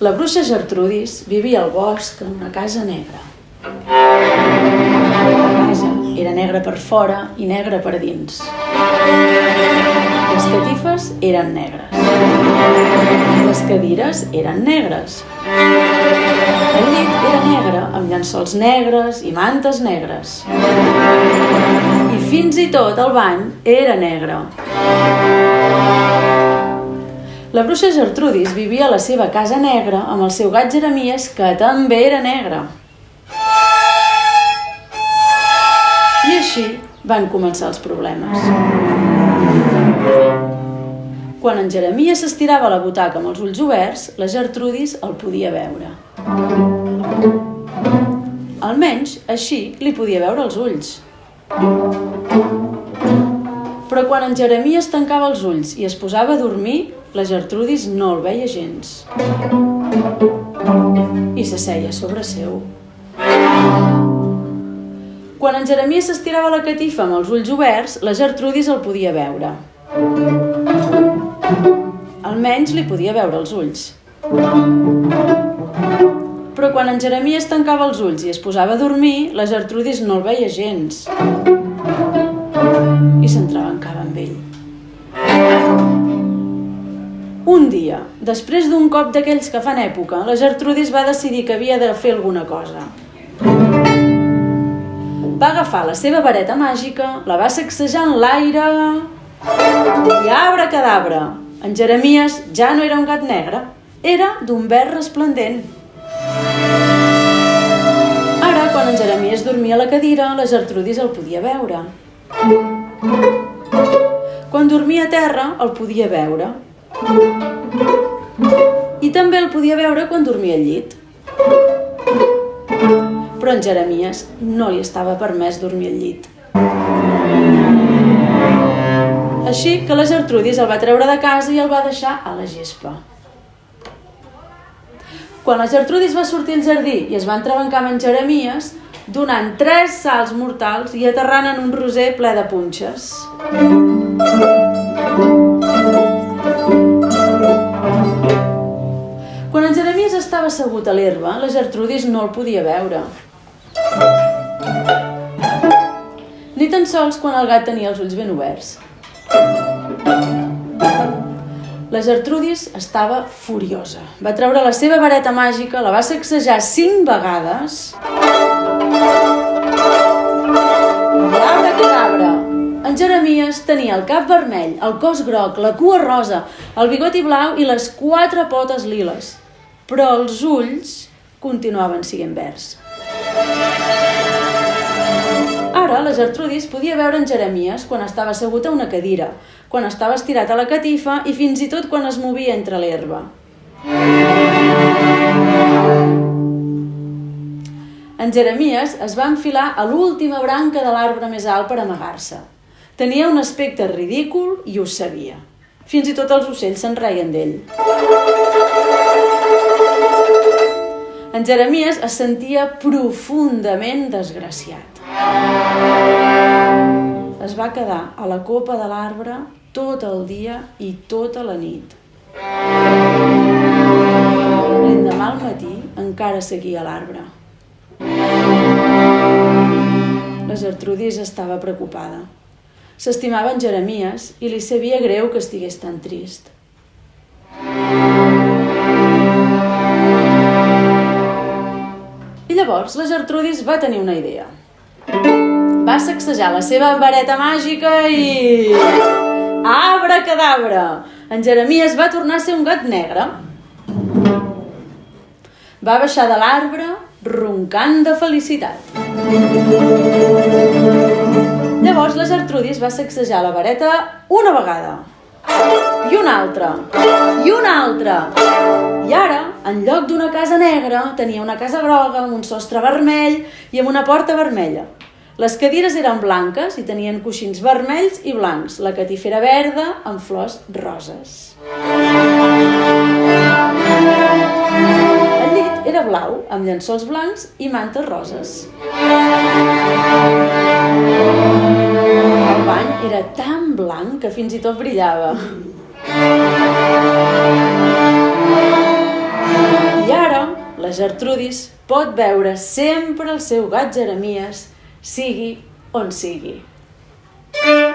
La bruixa Gertrudis vivia al bosc en una casa negra. La casa era negra per fora i negra per dins. Les catifes eren negres. Les cadires eren negres. El llit era negre, amb llençols negres i mantes negres. I fins i tot el bany era negre. La bruixa Gertrudis vivia a la seva casa negra amb el seu gat Jeremies, que també era negre. I així van començar els problemes. Quan en Jeremies s'estirava a la butaca amb els ulls oberts, la Gertrudis el podia veure. Almenys així li podia veure els ulls. Però quan en Jeremies tancava els ulls i es posava a dormir, la Gertrudis no el veia gens. I s'asseia sobre seu. Quan en Jeremies s'estirava la catifa amb els ulls oberts, la Gertrudis el podia veure. Almenys li podia veure els ulls. Però quan en Jeremies tancava els ulls i es posava a dormir, la Gertrudis no el veia gens. I s'entrebancava dia, després d'un cop d'aquells que fan època, la Gertrudis va decidir que havia de fer alguna cosa. Va agafar la seva vareta màgica, la va sacsejar en l'aire i arbre cadabra. En Jeremies ja no era un gat negre, era d'un verd resplendent. Ara, quan en Jeremies dormia a la cadira, la Gertrudis el podia veure. Quan dormia a terra, el podia veure. I també el podia veure quan dormia al llit. Però en Jeremies no li estava permès dormir al llit. Així que la Gertrudis el va treure de casa i el va deixar a la gespa. Quan la Gertrudis va sortir al jardí i es va entrebancar amb en Jeremies, donant tres salts mortals i aterrant en un roser ple de punxes. Assegut a l'herba, la Gertrudis no el podia veure. Ni tan sols quan el gat tenia els ulls ben oberts. La Gertrudis estava furiosa. Va treure la seva vareta màgica, la va sacsejar cinc vegades... En Jeremies tenia el cap vermell, el cos groc, la cua rosa, el bigoti blau i les quatre potes liles. Però els ulls continuaven sent verds. Ara la Gertrudis podia veure en Jeremies quan estava assegut a una cadira, quan estava estirat a la catifa i fins i tot quan es movia entre l'herba. En Jeremies es va enfilar a l'última branca de l'arbre més alt per amagar-se. Tenia un aspecte ridícul i ho sabia. Fins i tot els ocells se'n reien d'ell. En Jeremies es sentia profundament desgraciat. Es va quedar a la copa de l'arbre tot el dia i tota la nit. L'endemà al matí encara seguia l'arbre. La Gertrudis estava preocupada. S'estimava en Jeremies i li sabia greu que estigués tan trist. Llavors la Gertrudis va tenir una idea. Va sacsejar la seva vareta màgica i... Abra cadabra! En Jeremies va tornar a ser un gat negre. Va baixar de l'arbre roncant de felicitat. Llavors la Gertrudis va sacsejar la vareta una vegada, i una altra, i una altra. I ara, en lloc d'una casa negra, tenia una casa groga amb un sostre vermell i amb una porta vermella. Les cadires eren blanques i tenien coixins vermells i blancs. La catifera verda amb flors roses. El llit era blau, amb llençols blancs i mantes roses. El bany era tan blanc que fins i tot brillava. La Gertrudis pot veure sempre el seu gat Jeremies, sigui on sigui. thank you